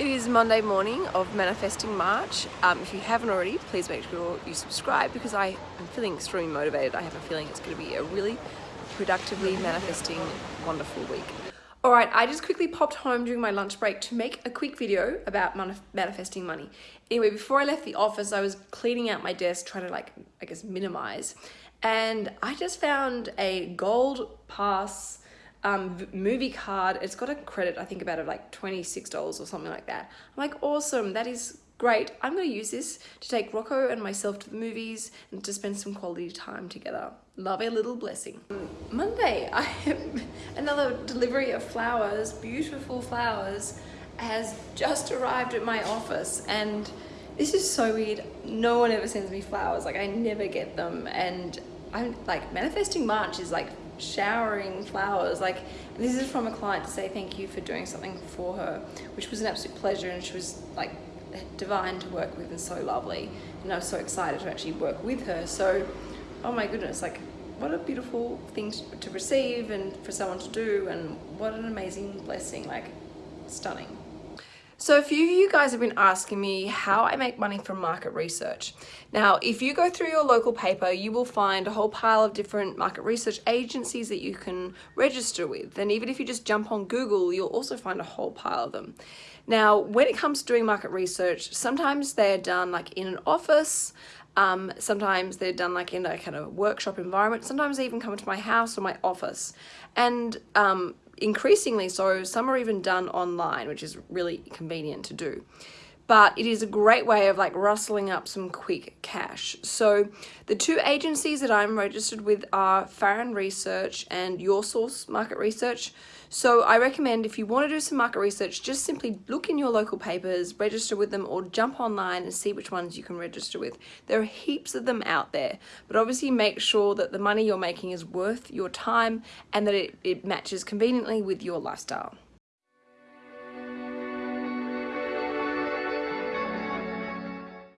is Monday morning of Manifesting March. Um, if you haven't already, please make sure you subscribe because I am feeling extremely motivated. I have a feeling it's going to be a really productively manifesting, wonderful week. Alright, I just quickly popped home during my lunch break to make a quick video about manif manifesting money. Anyway, before I left the office, I was cleaning out my desk, trying to like, I guess, minimize. And I just found a gold pass um, movie card. It's got a credit, I think about it like $26 or something like that. I'm like, awesome, that is great. I'm gonna use this to take Rocco and myself to the movies and to spend some quality time together. Love a little blessing. Monday, I have another delivery of flowers, beautiful flowers, has just arrived at my office and this is so weird. No one ever sends me flowers. Like I never get them. And I'm like manifesting March is like showering flowers. Like this is from a client to say thank you for doing something for her which was an absolute pleasure and she was like divine to work with and so lovely. And I was so excited to actually work with her. So oh my goodness like what a beautiful thing to receive and for someone to do and what an amazing blessing. Like stunning so a few of you guys have been asking me how I make money from market research. Now, if you go through your local paper, you will find a whole pile of different market research agencies that you can register with. And even if you just jump on Google, you'll also find a whole pile of them. Now, when it comes to doing market research, sometimes they're done like in an office, um, sometimes they're done like in a kind of workshop environment. Sometimes they even come to my house or my office. And um, increasingly so, some are even done online, which is really convenient to do. But it is a great way of like rustling up some quick cash. So the two agencies that I'm registered with are Farron Research and Your Source Market Research. So I recommend if you want to do some market research, just simply look in your local papers, register with them or jump online and see which ones you can register with. There are heaps of them out there, but obviously make sure that the money you're making is worth your time and that it, it matches conveniently with your lifestyle.